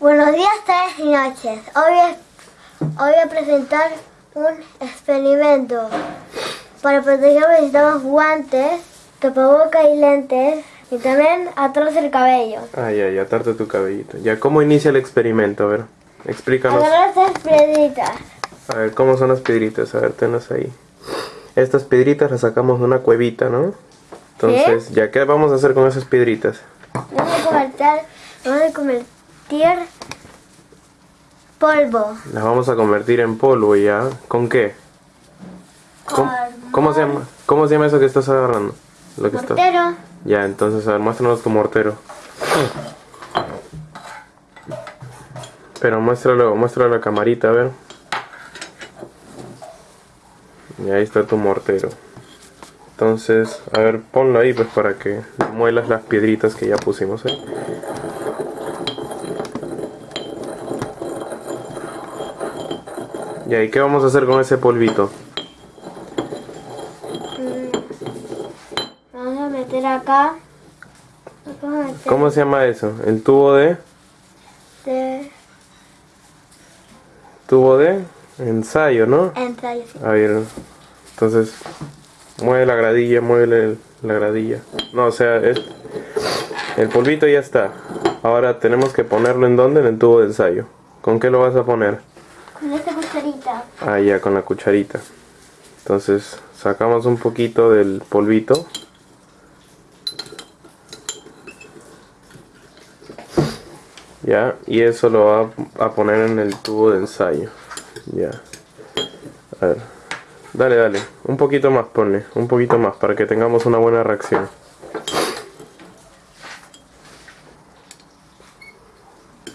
Buenos días, tardes y noches. Hoy, es- hoy voy a presentar un experimento. Para protegerlo necesitamos guantes, tapabocas y lentes. Y también atarse el cabello. Ay, ay, atarte tu cabellito. Ya, ¿cómo inicia el experimento? A ver, explícanos. Agarrar estas piedritas. A ver, ¿cómo son las piedritas? A ver, tenlas ahí. Estas piedritas las sacamos de una cuevita, ¿no? Entonces, ¿ya qué vamos a hacer con esas piedritas? Vamos a convertir, vamos a convertir polvo. Las vamos a convertir en polvo, ¿ya? ¿Con qué? ¿Cómo, se llama? ¿Cómo se llama eso que estás agarrando? Lo que está- mortero. Ya, entonces, a ver, muéstranos tu mortero. Pero muéstralo, muéstralo a la camarita, a ver. Y ahí está tu mortero. Entonces, a ver, ponlo ahí pues para que muelas las piedritas que ya pusimos ahí. Y ¿qué vamos a hacer con ese polvito? Vamos a meter acá. Vamos a meter ¿Cómo se llama eso? El tubo de... de Tubo de ensayo, ¿no? ensayos. A ver, entonces mueve la gradilla, mueve la gradilla. No, o sea, es, el polvito ya está. Ahora tenemos que ponerlo en dónde? En el tubo de ensayo. ¿Con qué lo vas a poner? Con esta. Ah, ya, con la cucharita. Entonces sacamos un poquito del polvito. Ya, y eso lo va a poner en el tubo de ensayo. Ya. Dale, dale. Un poquito más, ponle. Un poquito más para que tengamos una buena reacción.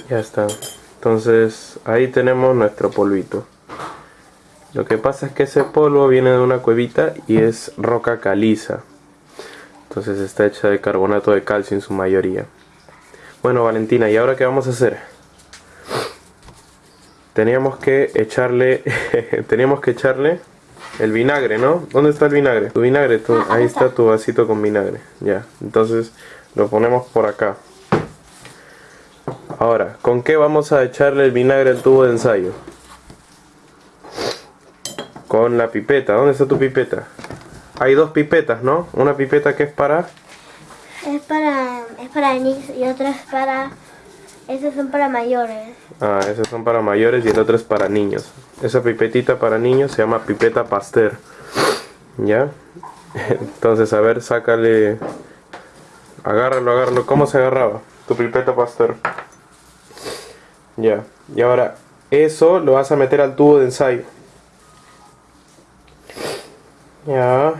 Ya está. Entonces ahí tenemos nuestro polvito. Lo que pasa es que ese polvo viene de una cuevita y es roca caliza. Entonces está hecha de carbonato de calcio en su mayoría. Bueno Valentina, ¿y ahora qué vamos a hacer? Teníamos que echarle, teníamos que echarle el vinagre, ¿no? ¿Dónde está el vinagre? Tu vinagre, tu- ahí está tu vasito con vinagre. Ya, entonces lo ponemos por acá. Ahora, ¿con qué vamos a echarle el vinagre al tubo de ensayo? Con la pipeta. ¿Dónde está tu pipeta? Hay dos pipetas, ¿no? Una pipeta que es para... Es para, es para niños y otra es para, esos son para mayores. Ah, esas son para mayores y el otro es para niños. Esa pipetita para niños se llama pipeta Pasteur. ¿Ya? Entonces, a ver, sácale... Agárralo, agárralo. ¿Cómo se agarraba? Tu pipeta Pasteur. Ya. Y ahora, eso lo vas a meter al tubo de ensayo. Ya.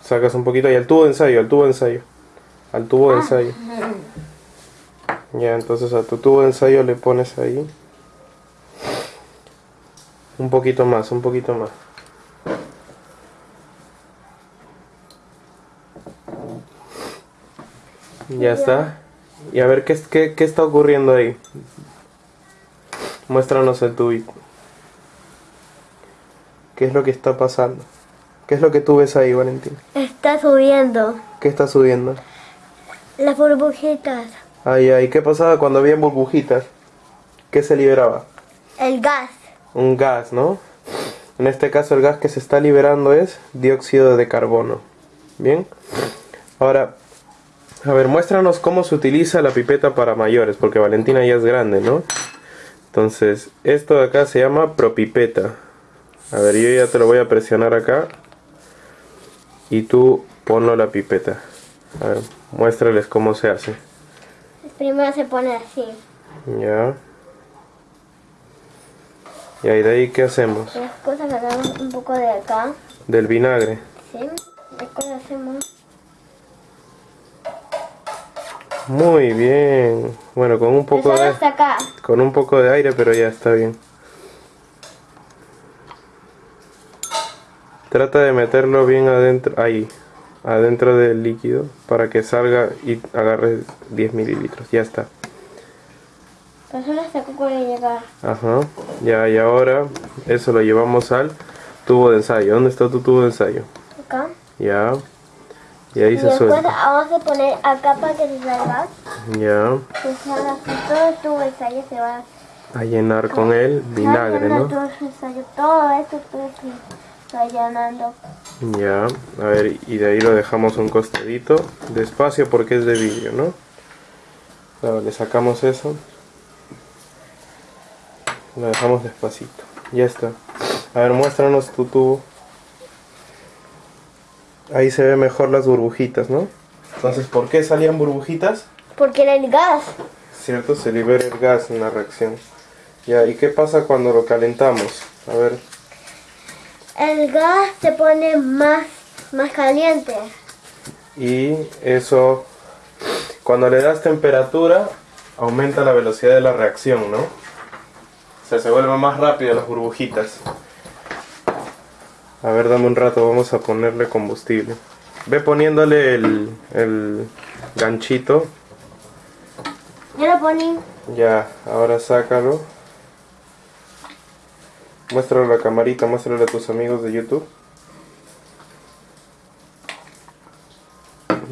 Sacas un poquito y al tubo de ensayo, al tubo de ensayo. Al tubo de ensayo. Ya, entonces a tu tubo de ensayo le pones ahí. Un poquito más, un poquito más. Ya está. Y a ver qué, qué, qué está ocurriendo ahí. Muéstranos el tubito. ¿Qué es lo que está pasando? ¿Qué es lo que tú ves ahí, Valentín? Está subiendo ¿Qué está subiendo? las burbujitas, Ay, ay, ¿qué pasaba cuando había burbujitas? ¿Qué se liberaba? el gas. Un gas, ¿no? En este caso el gas que se está liberando es dióxido de carbono. ¿Bien? Ahora, a ver, muéstranos cómo se utiliza la pipeta para mayores, porque Valentina ya es grande, ¿no? Entonces, esto de acá se llama propipeta. A ver, yo ya te lo voy a presionar acá. Y tú ponlo la pipeta. A ver, muéstrales cómo se hace. Primero se pone así. Ya. Y ahí de ahí, ¿qué hacemos? Las cosas sacamos un poco de acá. Del vinagre. ¿Sí? Después hacemos Muy bien. Bueno, con un poco de acá. con un poco de aire, pero ya está bien. Trata de meterlo bien adentro, ahí, adentro del líquido, para que salga y agarre 10 mililitros. Ya está. Ajá. Ya, y ahora eso lo llevamos al tubo de ensayo. ¿Dónde está tu tubo de ensayo? Acá. Ya. Y ahí Y se suelta. vamos a poner acá para que se salga. Ya. Que así, todo el tubo ensayo se va A llenar con el vinagre, ¿no? Todo, ensayo, todo esto todo que llenando. Ya. A ver, y de ahí lo dejamos un costadito. Despacio porque es de vidrio, ¿no? Ahora le sacamos eso. Lo dejamos despacito. Ya está. A ver, muéstranos tu tubo. Ahí se ve mejor las burbujitas, ¿no? Entonces, ¿por qué salían burbujitas? Porque era el gas. ¿Cierto? Se libera el gas en la reacción. Ya, ¿y qué pasa cuando lo calentamos? A ver, El gas se pone más, más caliente. y eso, cuando le das temperatura, aumenta la velocidad de la reacción, ¿no? O sea, se vuelven más rápidas las burbujitas. A ver, dame un rato, vamos a ponerle combustible. Ve poniéndole el, el ganchito. Yo lo poní. Ya, ahora sácalo. Muéstralo a la camarita, muéstralo a tus amigos de YouTube.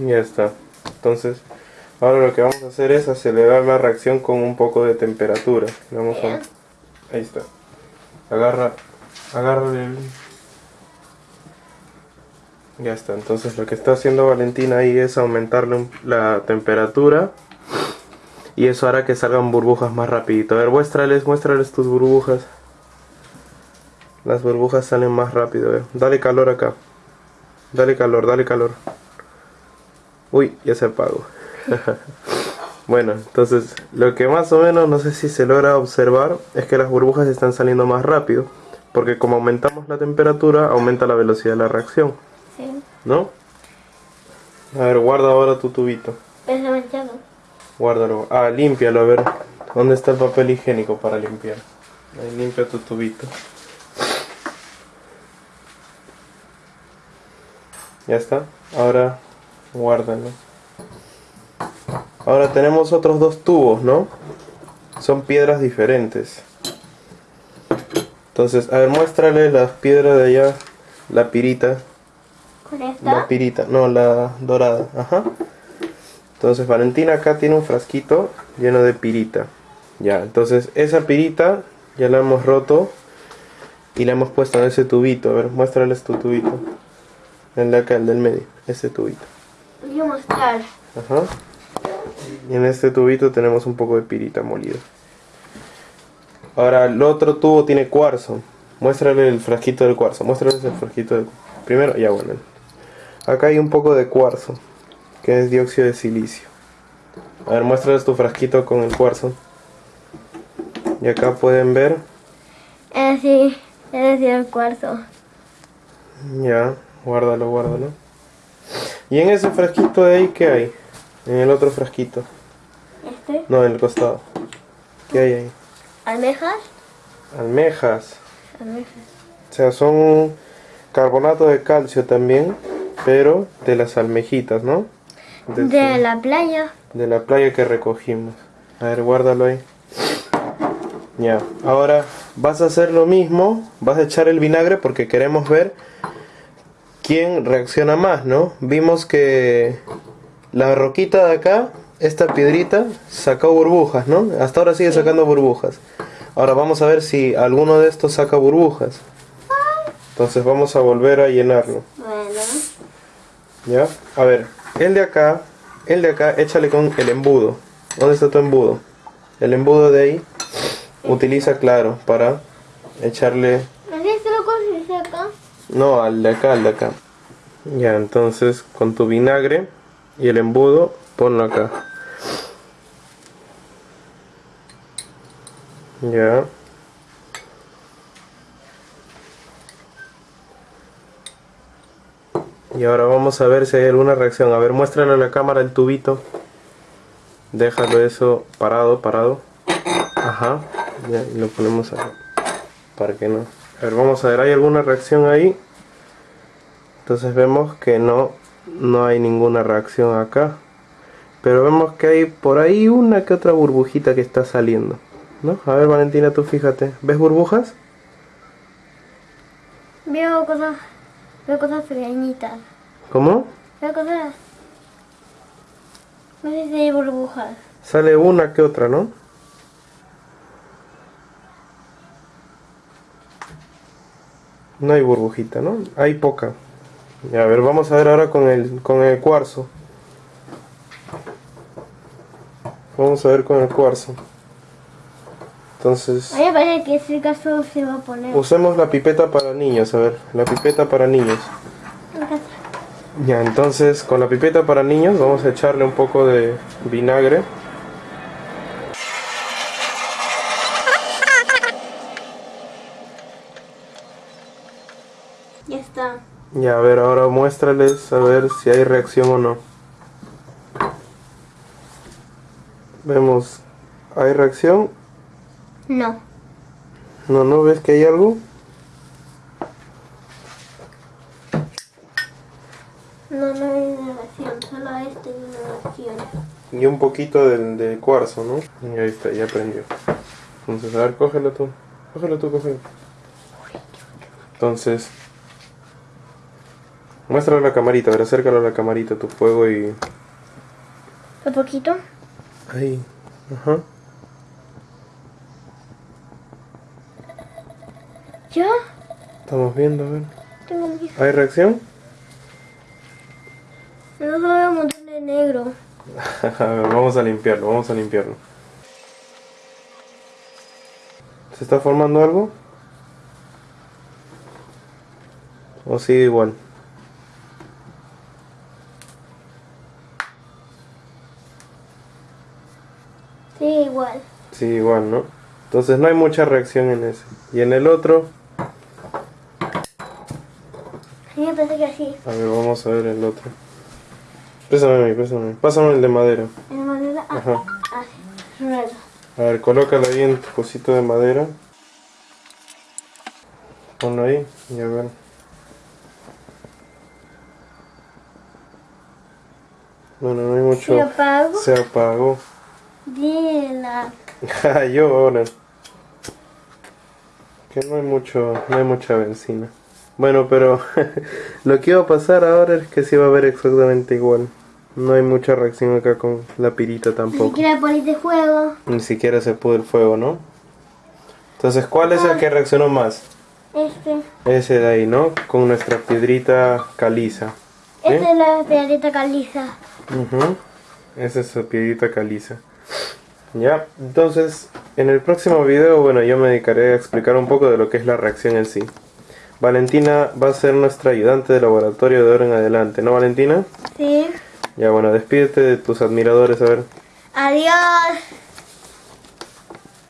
Ya está. Entonces, ahora lo que vamos a hacer es acelerar la reacción con un poco de temperatura. Vamos a... Ahí está. Agarra, agarra el... Ya está. Entonces lo que está haciendo Valentina ahí es aumentarle la temperatura y eso hará que salgan burbujas más rapidito. A ver, muéstrales, muéstrales tus burbujas. Las burbujas salen más rápido. ver. Dale calor acá. Dale calor, dale calor. Uy, ya se apagó. bueno, entonces lo que más o menos, no sé si se logra observar, es que las burbujas están saliendo más rápido. Porque como aumentamos la temperatura, aumenta la velocidad de la reacción. Sí. ¿No? A ver, guarda ahora tu tubito. Está manchado. Guárdalo. Ah, límpialo, a ver. ¿Dónde está el papel higiénico para limpiar? Ahí limpia tu tubito. Ya está. Ahora guárdalo. Ahora tenemos otros dos tubos, ¿no? Son piedras diferentes. Entonces, a ver, muéstrale las piedras de allá. La pirita. Con La esta. pirita, no, la dorada, ajá. Entonces Valentina acá tiene un frasquito lleno de pirita. Ya, entonces esa pirita ya la hemos roto y la hemos puesto en ese tubito. A ver, muéstrales tu tubito. El de acá, el del medio, ese tubito. Voy a mostrar. Ajá. Y en este tubito tenemos un poco de pirita molida. Ahora el otro tubo tiene cuarzo. Muéstrale el frasquito del cuarzo. Muéstrales el frasquito del Primero, ya bueno. Acá hay un poco de cuarzo, que es dióxido de silicio. A ver, muéstrales tu frasquito con el cuarzo. Y acá pueden ver, Es decir, es el cuarzo. ya, guárdalo, guárdalo. Y en ese frasquito de ahí, ¿qué hay? En el otro frasquito. Este. No, en el costado. ¿Qué hay ahí? Almejas. Almejas. Almejas. O sea, son carbonato de calcio también, pero de las almejitas, ¿no? De, De la playa. de la playa que recogimos. A ver, guárdalo ahí. Ya, ahora vas a hacer lo mismo, vas a echar el vinagre porque queremos ver quién reacciona más, ¿no? Vimos que la roquita de acá, esta piedrita, sacó burbujas, ¿no? Hasta ahora sigue sacando burbujas. Ahora vamos a ver si alguno de estos saca burbujas. Entonces vamos a volver a llenarlo. Bueno. ¿Ya? A ver, el de acá, el de acá, échale con el embudo. ¿Dónde está tu embudo? El embudo de ahí, utiliza claro para echarle... ¿Así se lo conseguiste acá? No, al de acá, al de acá. Ya, entonces con tu vinagre y el embudo, ponlo acá. Ya. Y ahora vamos a ver si hay alguna reacción. A ver, muéstrale a la cámara el tubito. Déjalo eso parado, parado. Ajá. Ya, y lo ponemos acá. Para que no. A ver, vamos a ver, ¿hay alguna reacción ahí? Entonces vemos que no, no hay ninguna reacción acá. Pero vemos que hay por ahí una que otra burbujita que está saliendo. ¿No? A ver, Valentina, tú fíjate. ¿Ves burbujas? Veo cosas, veo cosas pequeñitas. ¿Cómo? ¿Qué cosa? No sé si hay burbujas. Sale una que otra, ¿no? No hay burbujita, ¿no? Hay poca. A ver, vamos a ver ahora con el, con el cuarzo. Vamos a ver con el cuarzo. Entonces, A mí me parece que ese caso se va a poner. usemos la pipeta para niños, a ver, la pipeta para niños. Ya, entonces con la pipeta para niños vamos a echarle un poco de vinagre. Ya está. Ya, a ver, ahora muéstrales a ver si hay reacción o no. Vemos, ¿hay reacción? No. No, ¿no ves que hay algo? No, no hay relación. Solo este y una relación. Y un poquito del de cuarzo, ¿no? Y ahí está, ya prendió. Entonces, a ver, cógelo tú. Cógelo tú, cógelo. Entonces, muéstralo a la camarita, a ver, acércalo a la camarita tu fuego y... ¿Un poquito? Ahí, ajá. ¿Ya? Estamos viendo, a ver. Tengo mi... ¿Hay reacción? No veo un montón de negro. A ver, vamos a limpiarlo, vamos a limpiarlo. ¿Se está formando algo? ¿O sigue igual? Sí, igual. Sí, igual, ¿no? Entonces no hay mucha reacción en ese. Y en el otro, me parece que así. a ver, vamos a ver el otro. Pésame pésame. Pásame el de madera. En madera. Ah, Ajá. así. Ruedo. A ver, colócalo ahí en tu cosito de madera. Ponlo ahí y a ver. Bueno, no hay mucho. ¿Se apago? Se apagó. Dila. Yo ahora. Que no hay mucho, no hay mucha benzina. Bueno, pero lo que iba a pasar ahora es que sí va a ver exactamente igual. No hay mucha reacción acá con la pirita Ni tampoco. siquiera pones de juego. Ni siquiera se pudo el fuego, ¿no? Entonces, ¿cuál es el que reaccionó más? Este. Ese de ahí, ¿no? Con nuestra piedrita caliza. Esta es la piedrita caliza. Ujú. Esa es su piedrita caliza. Ya, entonces, en el próximo video, bueno, yo me dedicaré a explicar un poco de lo que es la reacción en sí. Valentina va a ser nuestra ayudante de laboratorio de ahora en adelante, ¿no, Valentina? Sí. Ya, bueno, despídete de tus admiradores, a ver. Adiós.